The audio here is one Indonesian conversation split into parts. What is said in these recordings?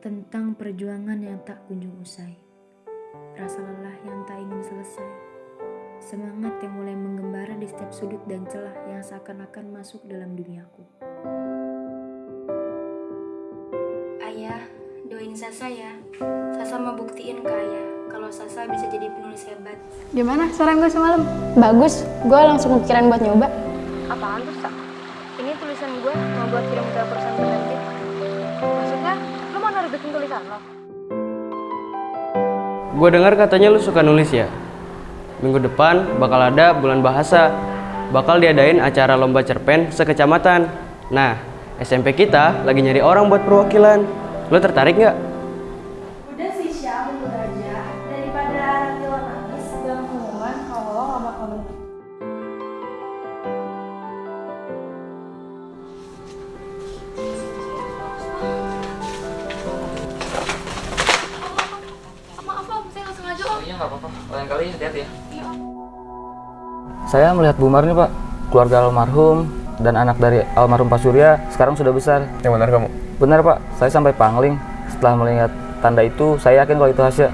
tentang perjuangan yang tak kunjung usai, rasa lelah yang tak ingin selesai, semangat yang mulai menggembara di setiap sudut dan celah yang seakan-akan masuk dalam duniaku. Ayah, doain Sasa ya. Sasa mau buktiin ke ayah kalau Sasa bisa jadi penulis hebat. Gimana saran gue semalam? Bagus, gue langsung kepikiran buat nyoba. Apaan tuh, Sa? Ini tulisan gue mau buat kirim ke perusahaan penerbit. Nerbitin tulisan lo? Gue dengar katanya lu suka nulis ya. Minggu depan bakal ada bulan bahasa. Bakal diadain acara lomba cerpen sekecamatan. Nah, SMP kita lagi nyari orang buat perwakilan. Lo tertarik nggak? Udah sih Syah, bener aja. Daripada nanti lo nangis dalam pengumuman kalau lo gak bakal menang. Iya nggak apa-apa. Lain kali hati-hati ya. Saya melihat Bu Mar nih Pak, keluarga almarhum dan anak dari almarhum Pak Surya sekarang sudah besar. Yang benar kamu. Benar Pak, saya sampai pangling. Setelah melihat tanda itu, saya yakin kalau itu Hasya.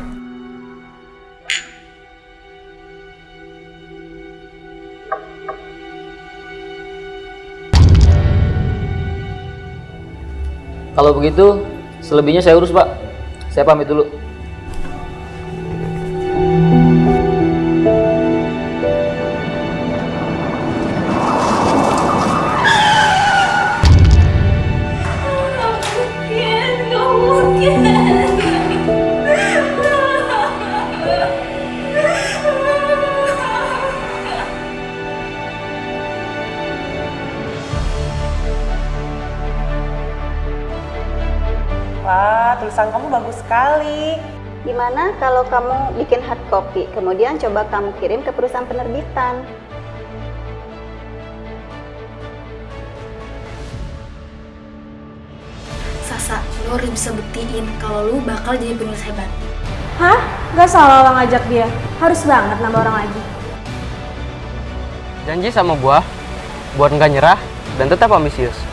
Kalau begitu, selebihnya saya urus Pak. Saya pamit dulu. Wah, tulisan kamu bagus sekali. Gimana kalau kamu bikin hard copy, kemudian coba kamu kirim ke perusahaan penerbitan? Sasa, lo harus bisa buktiin kalau lu bakal jadi penulis hebat. Hah? Gak salah lo ngajak dia. Harus banget nambah orang lagi. Janji sama gua buat nggak nyerah dan tetap ambisius.